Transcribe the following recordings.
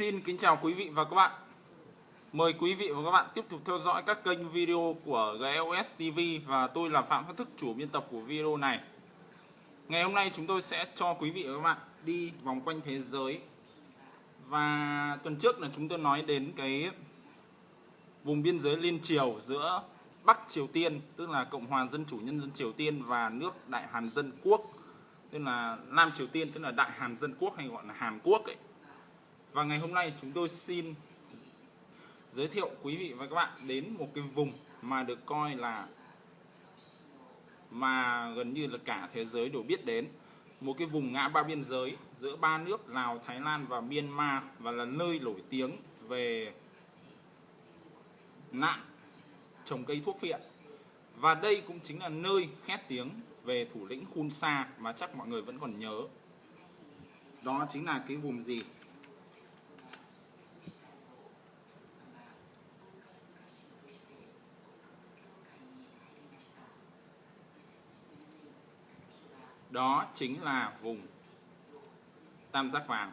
Xin kính chào quý vị và các bạn. Mời quý vị và các bạn tiếp tục theo dõi các kênh video của GLS TV và tôi là Phạm Phát Thức, chủ biên tập của video này. Ngày hôm nay chúng tôi sẽ cho quý vị và các bạn đi vòng quanh thế giới. Và tuần trước là chúng tôi nói đến cái vùng biên giới liên triều giữa Bắc Triều Tiên, tức là Cộng hòa Dân chủ Nhân dân Triều Tiên và nước Đại Hàn Dân Quốc, tức là Nam Triều Tiên, tức là Đại Hàn Dân Quốc hay gọi là Hàn Quốc ấy. Và ngày hôm nay chúng tôi xin giới thiệu quý vị và các bạn đến một cái vùng mà được coi là mà gần như là cả thế giới đều biết đến. Một cái vùng ngã ba biên giới giữa ba nước Lào, Thái Lan và Myanmar và là nơi nổi tiếng về nạn trồng cây thuốc viện. Và đây cũng chính là nơi khét tiếng về thủ lĩnh Khun Sa mà chắc mọi người vẫn còn nhớ. Đó chính là cái vùng gì? Đó chính là vùng tam giác vàng.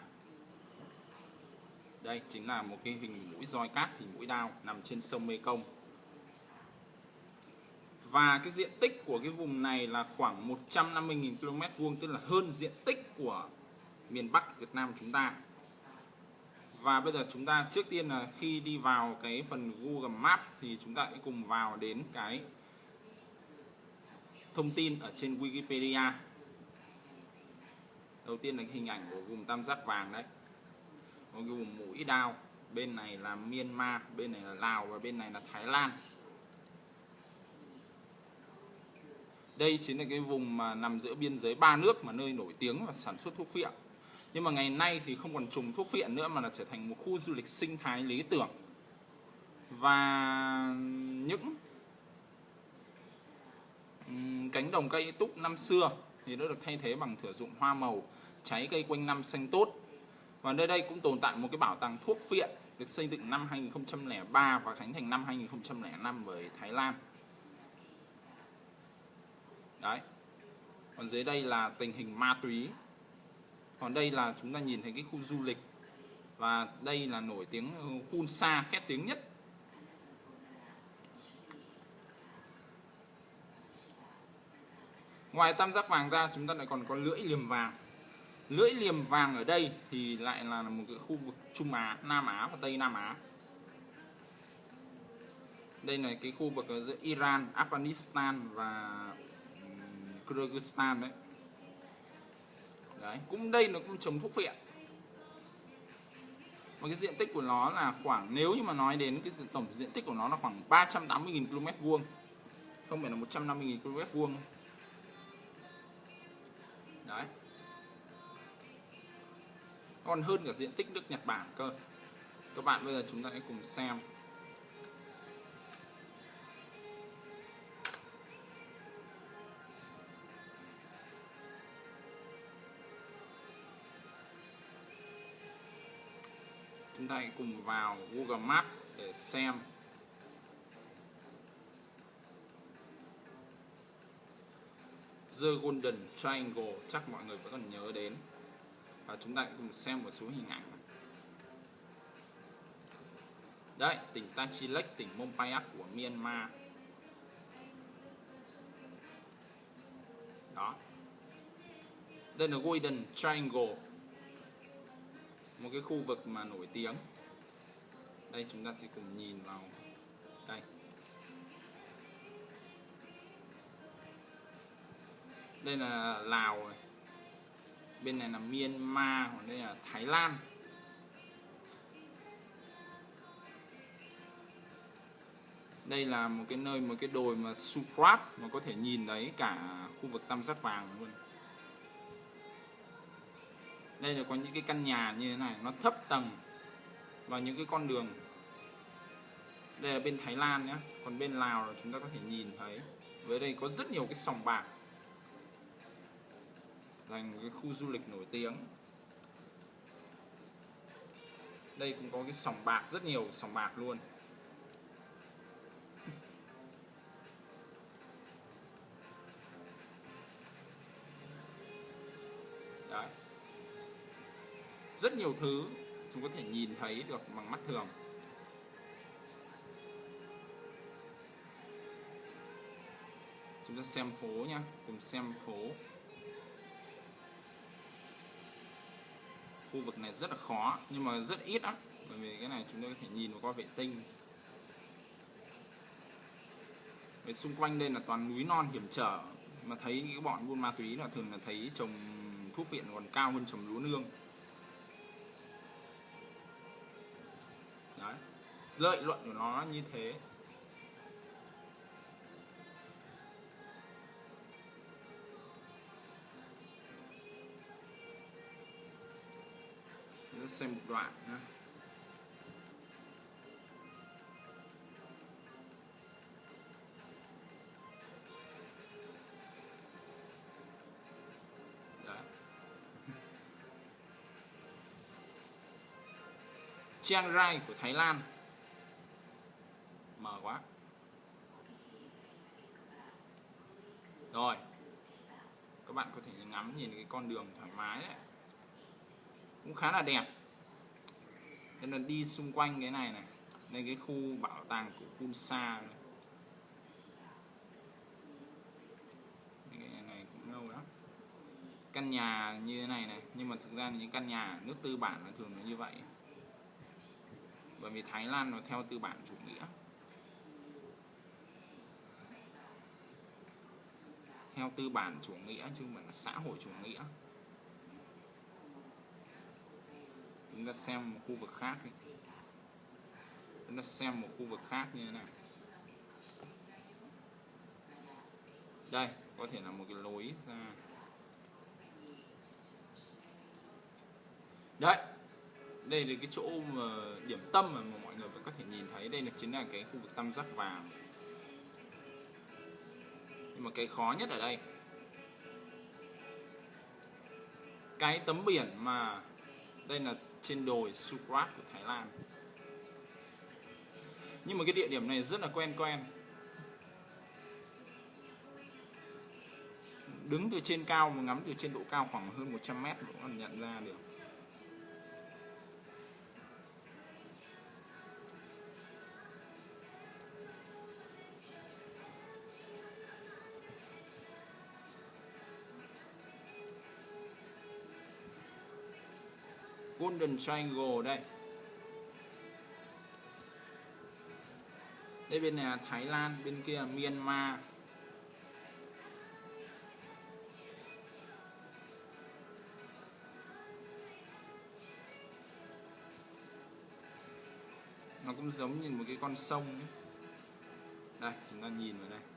Đây chính là một cái hình mũi roi cát, hình mũi đao nằm trên sông Mê Công. và cái diện tích của cái vùng này là khoảng 150.000 km vuông, tức là hơn diện tích của miền Bắc Việt Nam chúng ta. Và bây giờ chúng ta trước tiên là khi đi vào cái phần Google Maps thì chúng ta hãy cùng vào đến cái thông tin ở trên Wikipedia đầu tiên là cái hình ảnh của vùng tam giác vàng đấy. Có cái vùng mũi đao, bên này là Myanmar, bên này là Lào và bên này là Thái Lan. Đây chính là cái vùng mà nằm giữa biên giới ba nước mà nơi nổi tiếng và sản xuất thuốc phiện. Nhưng mà ngày nay thì không còn trùng thuốc phiện nữa mà là trở thành một khu du lịch sinh thái lý tưởng. Và những cánh đồng cây túc năm xưa thì đã được thay thế bằng thửa dụng hoa màu cháy cây quanh năm xanh tốt. Và nơi đây cũng tồn tại một cái bảo tàng thuốc phiện được xây dựng năm 2003 và khánh thành năm 2005 với Thái Lan. Đấy. Còn dưới đây là tình hình ma túy. Còn đây là chúng ta nhìn thấy cái khu du lịch. Và đây là nổi tiếng Khun Sa khét tiếng nhất. Ngoài tam giác vàng ra, chúng ta lại còn có lưỡi liềm vàng lưỡi liềm vàng ở đây thì lại là một cái khu vực Trung Á, Nam Á và Tây Nam Á. Đây là cái khu vực giữa Iran, Afghanistan và Kyrgyzstan đấy. Đấy cũng đây nó cũng trồng thuốc phiện và cái diện tích của nó là khoảng nếu như mà nói đến cái tổng diện tích của nó là khoảng 380.000 km vuông không phải là 150.000 km vuông đấy còn hơn cả diện tích nước Nhật Bản cơ. Các bạn bây giờ chúng ta hãy cùng xem. Chúng ta hãy cùng vào Google Maps để xem. The Golden Triangle, chắc mọi người vẫn còn nhớ đến và chúng ta cùng xem một số hình ảnh. Đây, tỉnh Tachilek tỉnh Mompayak của Myanmar. Đó. Đây là Golden Triangle. Một cái khu vực mà nổi tiếng. Đây, chúng ta sẽ cùng nhìn vào. Đây. Đây là Lào. này bên này là Myanmar, còn đây là Thái Lan. Đây là một cái nơi, một cái đồi mà Suprat mà có thể nhìn thấy cả khu vực tam giác vàng luôn. Đây là có những cái căn nhà như thế này, nó thấp tầng và những cái con đường. Đây là bên Thái Lan nhé còn bên Lào là chúng ta có thể nhìn thấy. Với đây có rất nhiều cái sòng bạc thành cái khu du lịch nổi tiếng. Đây cũng có cái sòng bạc rất nhiều sòng bạc luôn. Đấy. Rất nhiều thứ chúng có thể nhìn thấy được bằng mắt thường. Chúng ta xem phố nha, cùng xem phố. Khu vực này rất là khó, nhưng mà rất ít á bởi vì cái này chúng ta có thể nhìn qua vệ tinh. Về xung quanh đây là toàn núi non hiểm trở. Mà thấy cái bọn buôn ma túy là thường là thấy trồng thuốc viện còn cao hơn trồng lúa nương. Đấy. Lợi nhuận của nó như thế. Sẽ xem một đoạn nhé. Chiang Rai của Thái Lan. Mở quá. Rồi. Các bạn có thể ngắm nhìn cái con đường thoải mái đấy. Cũng khá là đẹp nên là đi xung quanh cái này này đây cái khu bảo tàng của Kunsa này. cái này cũng lâu lắm. Căn nhà như thế này này, nhưng mà thực ra những căn nhà nước tư bản là thường là như vậy. Bởi vì Thái Lan nó theo tư bản chủ nghĩa. Theo tư bản chủ nghĩa chứ không phải là xã hội chủ nghĩa. Chúng ta xem một khu vực khác đi. Chúng ta xem một khu vực khác như thế này. Đây, có thể là một cái lối ra. Đấy, đây là cái chỗ mà điểm tâm mà mọi người vẫn có thể nhìn thấy. Đây là chính là cái khu vực tam giác vàng. Nhưng mà cái khó nhất ở đây, cái tấm biển mà đây là trên đồi Sukrat của Thái Lan. Nhưng mà cái địa điểm này rất là quen quen. Đứng từ trên cao mà ngắm từ trên độ cao khoảng hơn 100 mét cũng còn nhận ra được. Golden Triangle đây. Đây bên này là Thái Lan, bên kia là Myanmar. Nó cũng giống như một cái con sông ấy. đây, chúng ta nhìn vào đây.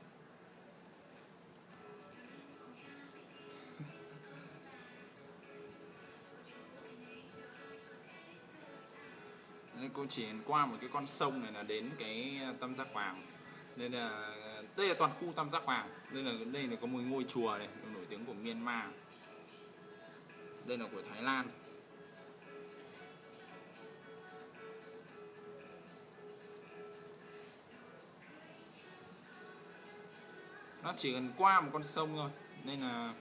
Nên cô chỉ qua một cái con sông này là đến cái à, tam giác vàng nên là, đây là toàn khu tam giác vàng đây là đây là có một ngôi chùa này nổi tiếng của Myanmar. Đây là của Thái Lan. Nó chỉ cần qua một con sông thôi. Nên là,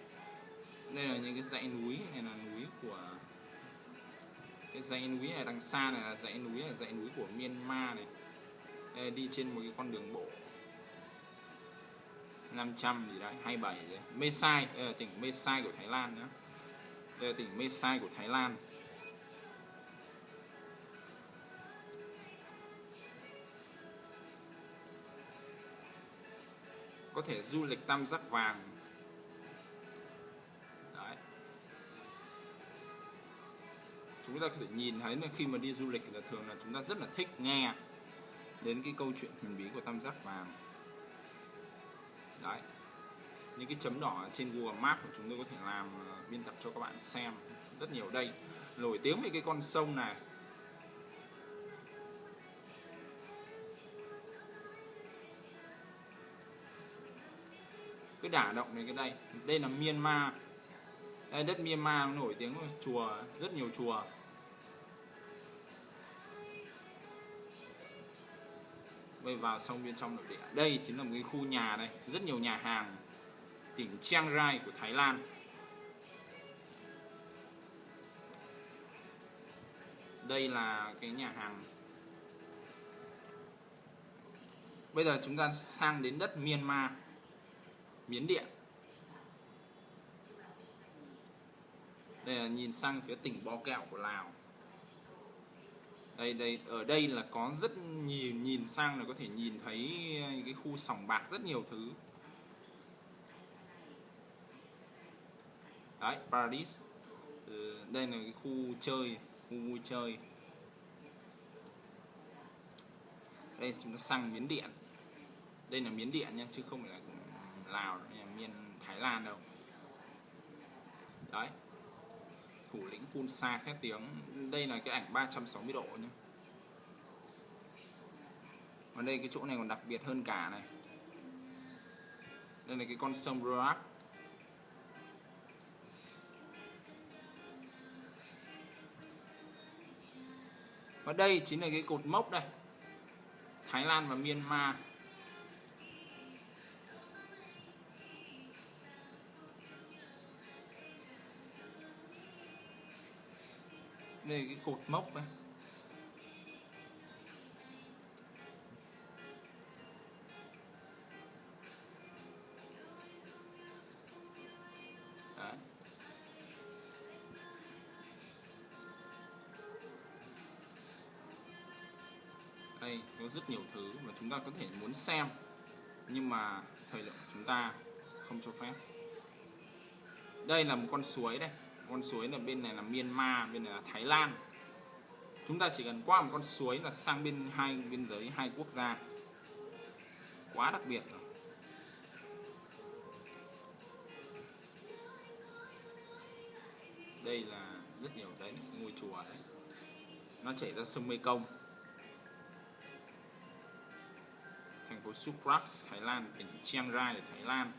đây là những cái dãy núi này là núi của cái dãy núi này đằng xa này là dãy núi là dãy núi của Myanmar này. Đây, đi trên một cái con đường bộ. 500 gì đấy 27 đấy. Mesai ờ, đây là tỉnh Mesai của Thái Lan nữa đây là tỉnh Mesai của Thái Lan. Có thể du lịch tam giác vàng. Chúng ta có thể nhìn thấy là khi mà đi du lịch là thường là chúng ta rất là thích nghe đến cái câu chuyện huyền bí của tam giác vàng. Đấy. Những cái chấm đỏ trên Google Maps của chúng tôi có thể làm ờ, biên tập cho các bạn xem rất nhiều đây. Nổi tiếng về cái con sông này. Cái đả động này cái đây. Đây là Myanmar. Đây, đất Myanmar nổi tiếng chùa rất nhiều chùa. Bây vào sông bên trong nội địa. Đây chính là một cái khu nhà đây rất nhiều nhà hàng tỉnh Chiang Rai của Thái Lan. Đây là cái nhà hàng. Bây giờ chúng ta sang đến đất Myanmar, Miến Điện. Đây là nhìn sang phía tỉnh Bo Kẹo của Lào đây đây ở đây là có rất nhiều nhìn sang là có thể nhìn thấy cái khu sòng bạc rất nhiều thứ. Đấy Paradise ừ, đây là cái khu chơi khu vui chơi. Đây chúng ta sang miến điện. Đây là miến điện nha chứ không phải là lào là miền thái lan đâu. Đấy thủ lĩnh phun xa khét tiếng. Đây là cái ảnh 360 độ nhé. Và đây cái chỗ này còn đặc biệt hơn cả này. Đây là cái con sông Roak và đây chính là cái cột mốc đây. Thái Lan và Myanmar. Đây là cái cột mốc này. Đấy. đây, có rất nhiều thứ mà chúng ta có thể muốn xem, nhưng mà thời lượng của chúng ta không cho phép đây là một con suối đây con suối là bên này là Myanmar, bên này là Thái Lan. Chúng ta chỉ cần qua một con suối là sang bên hai biên giới hai quốc gia. Quá đặc biệt rồi. Đây là rất nhiều đấy, ngôi chùa đấy. Nó chảy ra sông Mekong. Thành phố Suprak Thái Lan, tỉnh Chiang Rai, Thái Lan.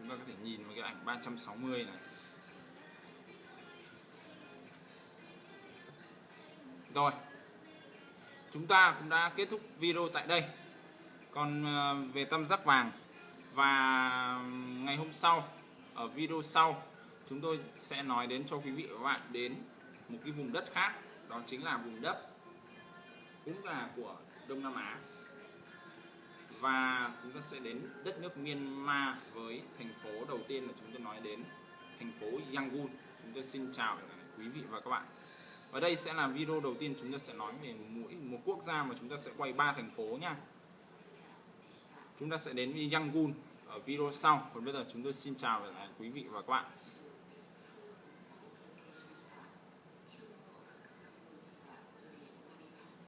Chúng ta có thể nhìn vào cái ảnh 360 này. Rồi, chúng ta cũng đã kết thúc video tại đây. Còn ờ, về tam giác vàng và ngày hôm sau, ở video sau, chúng tôi sẽ nói đến cho quý vị và các bạn đến một cái vùng đất khác, đó chính là vùng đất cũng là của Đông Nam Á. Và chúng ta sẽ đến đất nước Myanmar với thành phố đầu tiên là chúng tôi nói đến, thành phố Yangon. Chúng tôi xin chào quý vị và các bạn. Và đây sẽ là video đầu tiên chúng ta sẽ nói về mỗi một quốc gia mà chúng ta sẽ quay ba thành phố nha. Chúng ta sẽ đến với Yangon ở video sau. Còn bây giờ chúng tôi xin chào quý vị và các bạn.